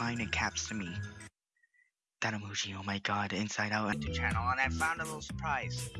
replying in caps to me. That emoji, oh my god, Inside Out Enter channel, and I found a little surprise.